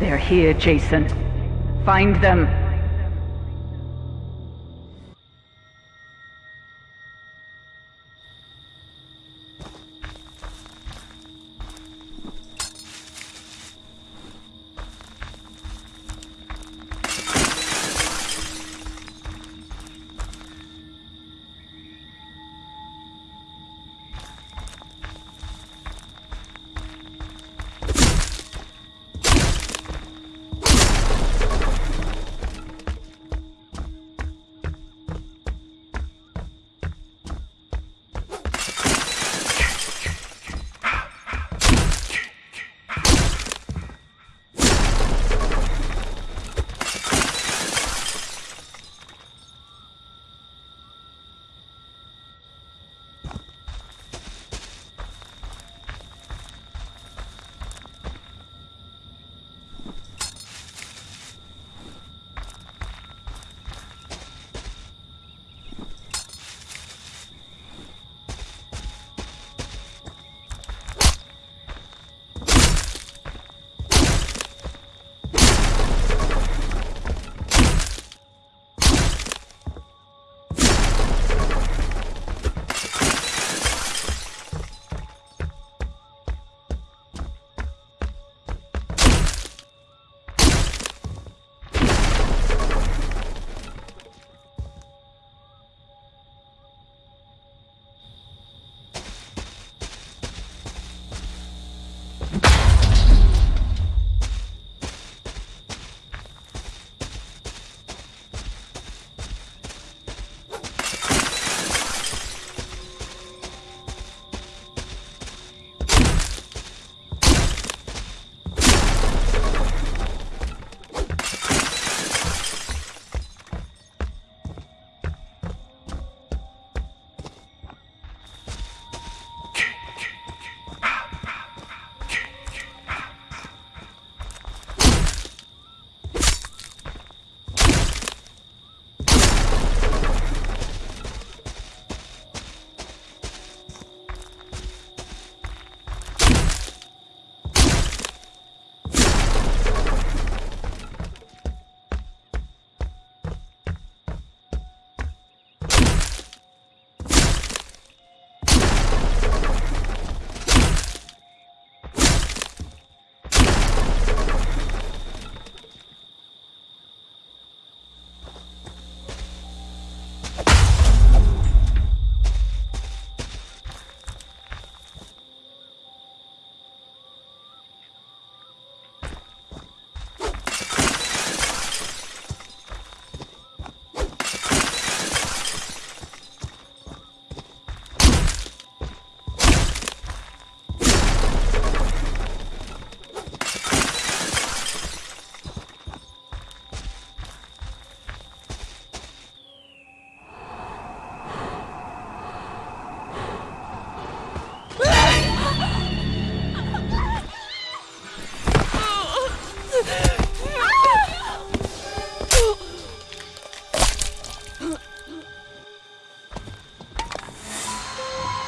They're here, Jason. Find them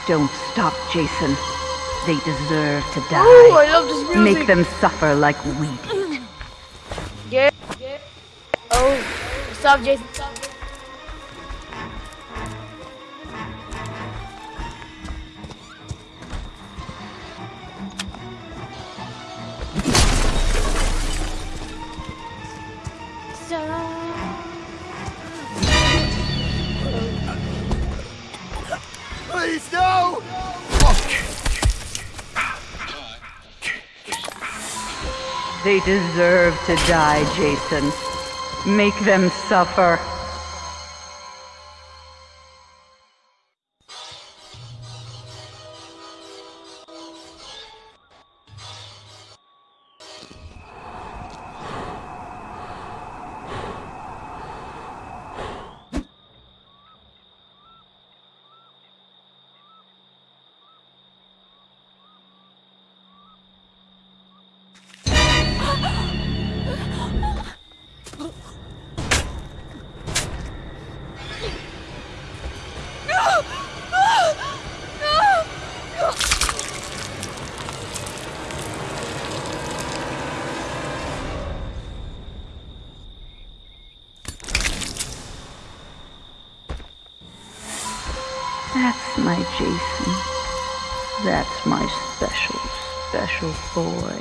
Don't stop, Jason. They deserve to die. Oh, I love this music. Make them suffer like we did. Yeah. yeah. Oh, stop, Jason. They deserve to die, Jason. Make them suffer. That's my Jason. That's my special, special boy.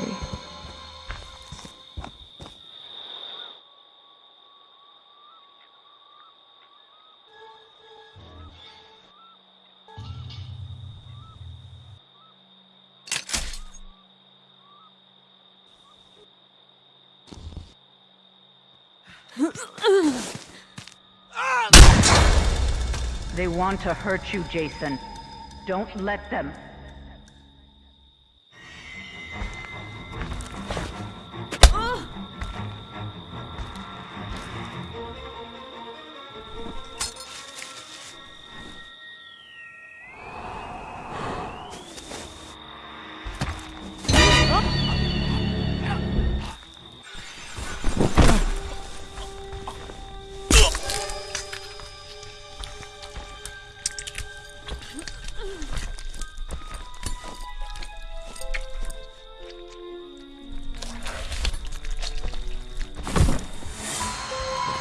They want to hurt you, Jason. Don't let them.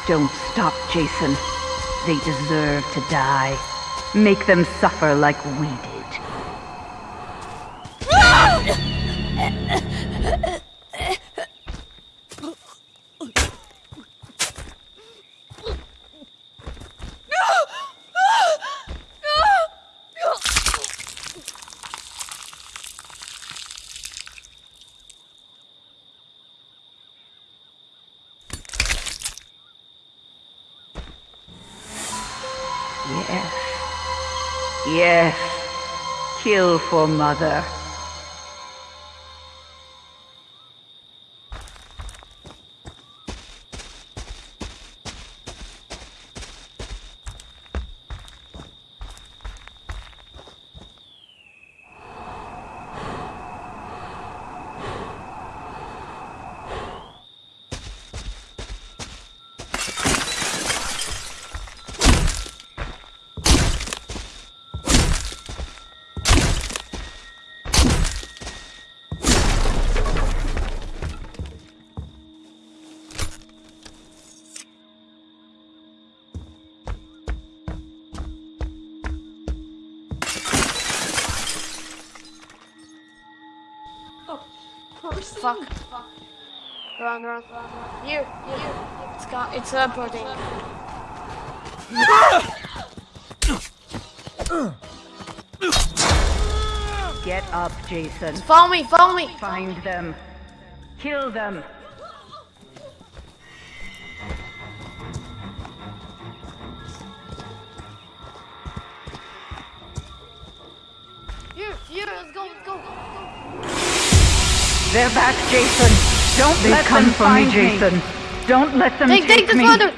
Don't stop, Jason. They deserve to die. Make them suffer like we did. Yes. Kill for mother. Fuck. Run, run, run, run. Here, here. It's got, it's teleporting. Get up, Jason. Follow me, follow me. Find them. Kill them. Back, Jason. Don't They let come them for find me, Jason. Don't let them Take, take, take this me. mother.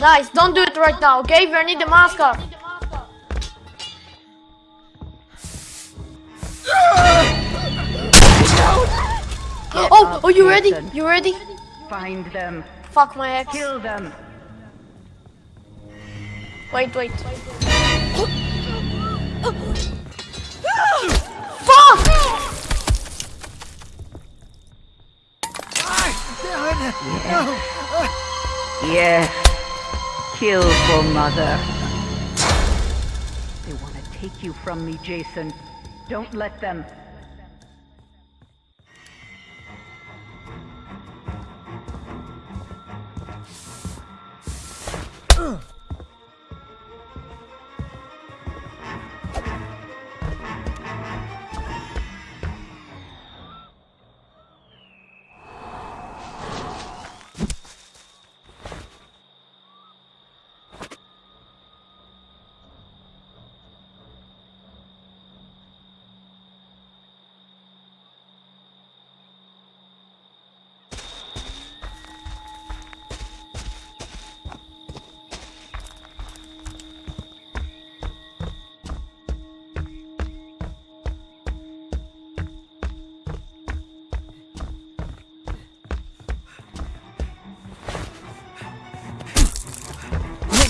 Nice, don't do it right now, okay? We need the mascot. Oh, oh, you ready? You ready? Find them. Fuck my ex. Kill them. Wait, wait. Fuck! Yes. Kill for mother. They want to take you from me, Jason. Don't let them.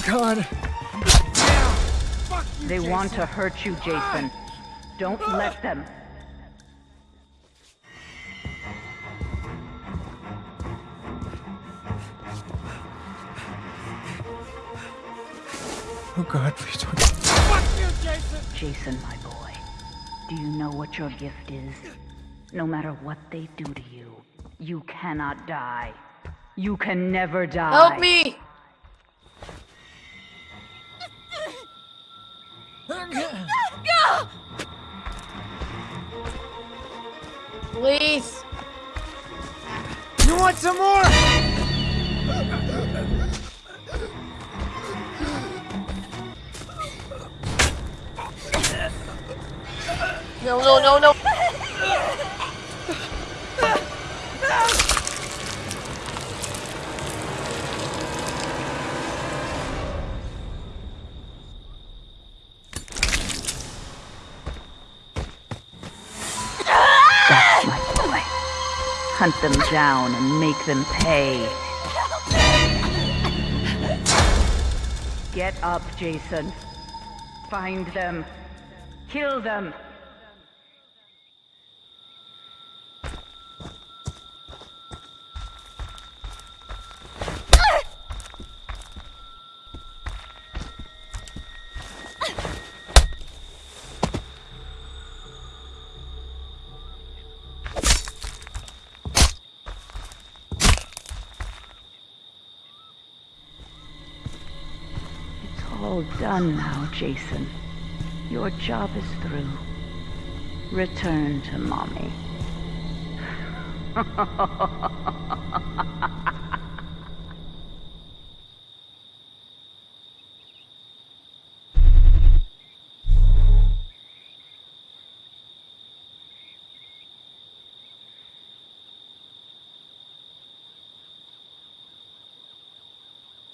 God. They want to hurt you, Jason. Don't let them. Oh God, please don't. Fuck you, Jason! Jason, my boy. Do you know what your gift is? No matter what they do to you, you cannot die. You can never die. Help me! Please. You want some more? No, no, no, no. Hunt them down and make them pay. Get up, Jason. Find them. Kill them. It's all done now, Jason. Your job is through. Return to mommy.